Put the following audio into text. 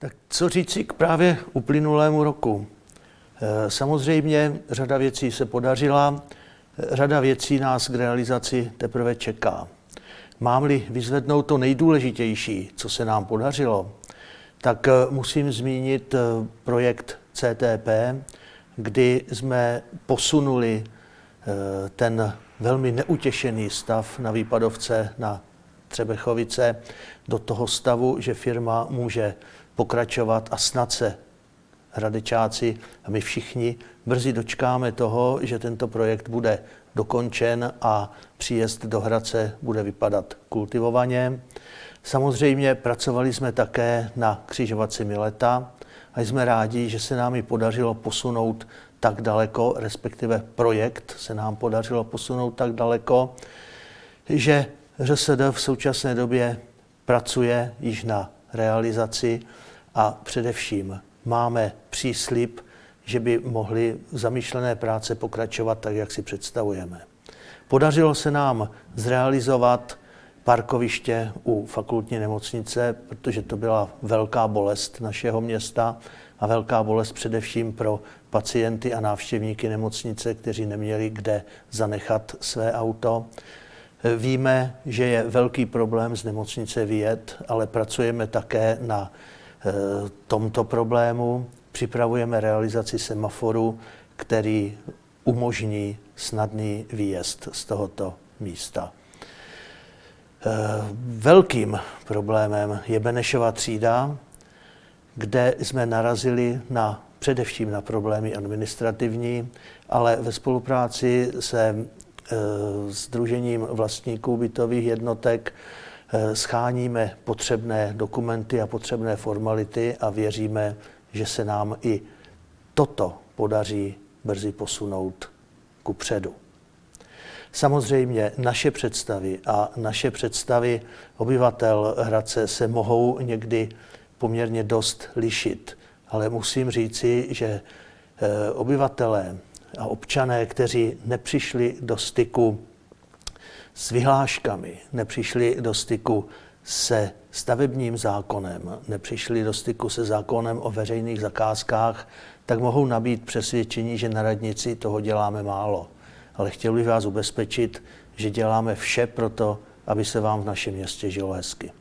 Tak co říci k právě uplynulému roku? Eh, samozřejmě řada věcí se podařila, řada věcí nás k realizaci teprve čeká. Mám-li vyzvednout to nejdůležitější, co se nám podařilo, tak eh, musím zmínit eh, projekt CTP, kdy jsme posunuli ten velmi neutěšený stav na výpadovce na Třebechovice do toho stavu, že firma může pokračovat a snad se hradečáci a my všichni brzy dočkáme toho, že tento projekt bude dokončen a příjezd do Hradce bude vypadat kultivovaně. Samozřejmě pracovali jsme také na křižovatci Mileta a jsme rádi, že se nám ji podařilo posunout tak daleko, respektive projekt se nám podařilo posunout tak daleko, že ŘSD v současné době pracuje již na realizaci a především máme příslip, že by mohly zamýšlené práce pokračovat tak, jak si představujeme. Podařilo se nám zrealizovat parkoviště u fakultní nemocnice, protože to byla velká bolest našeho města a velká bolest především pro pacienty a návštěvníky nemocnice, kteří neměli kde zanechat své auto. Víme, že je velký problém z nemocnice vyjet, ale pracujeme také na e, tomto problému. Připravujeme realizaci semaforu, který umožní snadný výjezd z tohoto místa. E, velkým problémem je Benešova třída, kde jsme narazili na především na problémy administrativní, ale ve spolupráci se Združením eh, vlastníků bytových jednotek eh, scháníme potřebné dokumenty a potřebné formality a věříme, že se nám i toto podaří brzy posunout ku předu. Samozřejmě naše představy a naše představy obyvatel Hradce se mohou někdy poměrně dost lišit, ale musím říci, že eh, obyvatelé a občané, kteří nepřišli do styku s vyhláškami, nepřišli do styku se stavebním zákonem, nepřišli do styku se zákonem o veřejných zakázkách, tak mohou nabít přesvědčení, že na radnici toho děláme málo. Ale chtěl bych vás ubezpečit, že děláme vše pro to, aby se vám v našem městě žilo hezky.